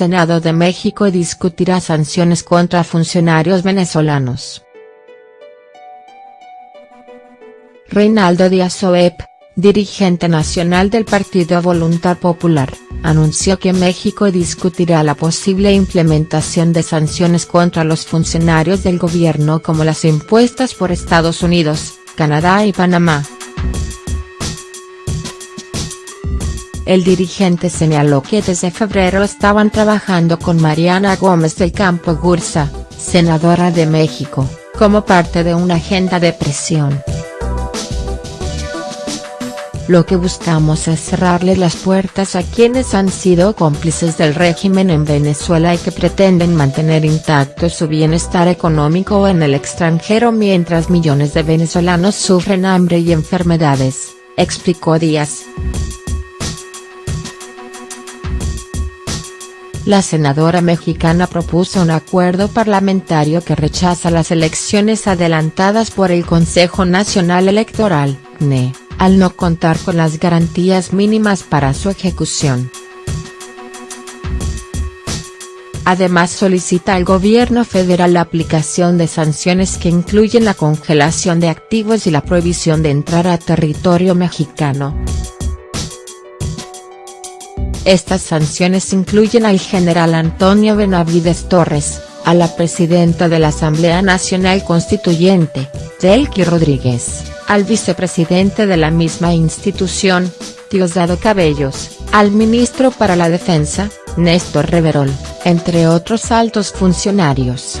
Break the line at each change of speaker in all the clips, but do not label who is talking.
Senado de México discutirá sanciones contra funcionarios venezolanos. Reinaldo Díaz Oep, dirigente nacional del Partido Voluntad Popular, anunció que México discutirá la posible implementación de sanciones contra los funcionarios del gobierno como las impuestas por Estados Unidos, Canadá y Panamá. El dirigente señaló que desde febrero estaban trabajando con Mariana Gómez del Campo Gursa, senadora de México, como parte de una agenda de presión. Lo que buscamos es cerrarle las puertas a quienes han sido cómplices del régimen en Venezuela y que pretenden mantener intacto su bienestar económico en el extranjero mientras millones de venezolanos sufren hambre y enfermedades, explicó Díaz. La senadora mexicana propuso un acuerdo parlamentario que rechaza las elecciones adelantadas por el Consejo Nacional Electoral, NE al no contar con las garantías mínimas para su ejecución. Además solicita al gobierno federal la aplicación de sanciones que incluyen la congelación de activos y la prohibición de entrar a territorio mexicano. Estas sanciones incluyen al general Antonio Benavides Torres, a la presidenta de la Asamblea Nacional Constituyente, Delqui Rodríguez, al vicepresidente de la misma institución, Diosdado Cabellos, al ministro para la Defensa, Néstor Reverol, entre otros altos funcionarios.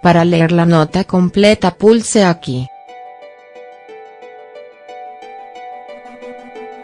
Para leer la nota completa pulse aquí. thank you